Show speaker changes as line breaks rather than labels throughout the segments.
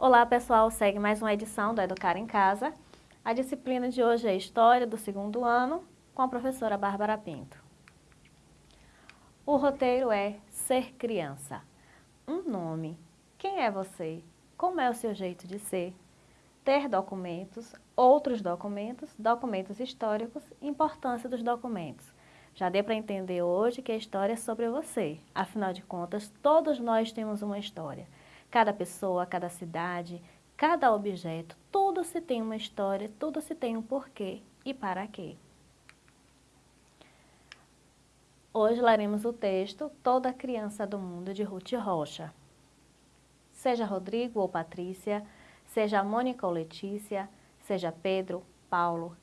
Olá pessoal, segue mais uma edição do Educar em Casa. A disciplina de hoje é História do segundo ano, com a professora Bárbara Pinto. O roteiro é Ser Criança. Um nome. Quem é você? Como é o seu jeito de ser? Ter documentos, outros documentos, documentos históricos, importância dos documentos. Já deu para entender hoje que a história é sobre você. Afinal de contas, todos nós temos uma história. Cada pessoa, cada cidade, cada objeto, tudo se tem uma história, tudo se tem um porquê e para quê. Hoje leremos o texto Toda Criança do Mundo, de Ruth Rocha. Seja Rodrigo ou Patrícia, seja Mônica ou Letícia, seja Pedro, Paulo,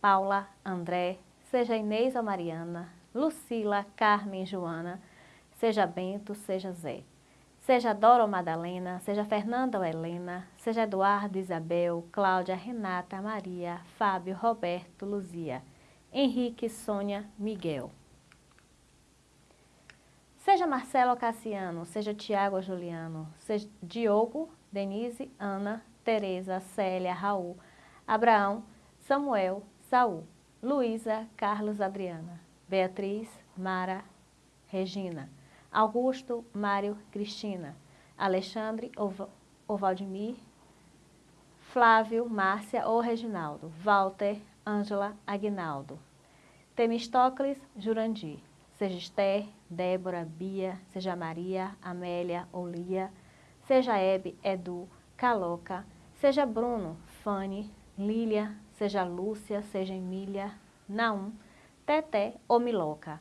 Paula, André, seja Inês ou Mariana, Lucila, Carmen, Joana, seja Bento, seja Zé. Seja Dora ou Madalena, seja Fernanda ou Helena, seja Eduardo, Isabel, Cláudia, Renata, Maria, Fábio, Roberto, Luzia, Henrique, Sônia, Miguel. Seja Marcelo ou Cassiano, seja Tiago ou Juliano, seja Diogo, Denise, Ana, Tereza, Célia, Raul, Abraão, Samuel, Saul, Luísa, Carlos, Adriana, Beatriz, Mara, Regina. Augusto, Mário, Cristina, Alexandre ou Valdemir, Flávio, Márcia ou Reginaldo, Walter, Ângela, Aguinaldo, Temistocles, Jurandir, seja Esther, Débora, Bia, seja Maria, Amélia ou Lia, seja Hebe, Edu, Caloca, seja Bruno, Fanny, Lília, seja Lúcia, seja Emília, Naum, Teté ou Miloca,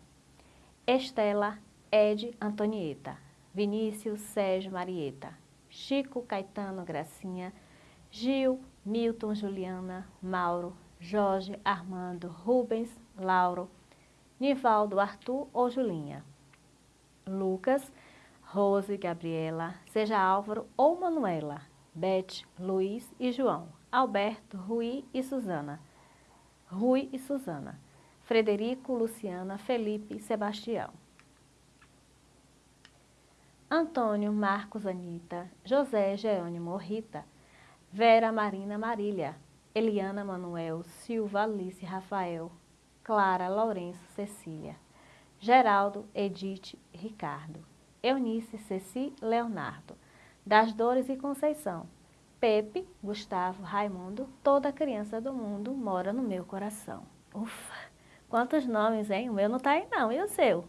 Estela, Ed Antonieta, Vinícius Sérgio Marieta, Chico Caetano Gracinha, Gil, Milton Juliana, Mauro, Jorge, Armando, Rubens, Lauro, Nivaldo, Arthur ou Julinha, Lucas, Rose, Gabriela, seja Álvaro ou Manuela, Beth, Luiz e João, Alberto, Rui e Suzana, Rui e Suzana, Frederico, Luciana, Felipe e Sebastião. Antônio, Marcos, Anita, José, Jerônimo, Rita, Vera, Marina, Marília, Eliana, Manuel, Silva, Alice, Rafael, Clara, Lourenço, Cecília, Geraldo, Edith, Ricardo, Eunice, Ceci, Leonardo, Das Dores e Conceição, Pepe, Gustavo, Raimundo, toda criança do mundo mora no meu coração. Ufa, quantos nomes, hein? O meu não tá aí não, e o seu?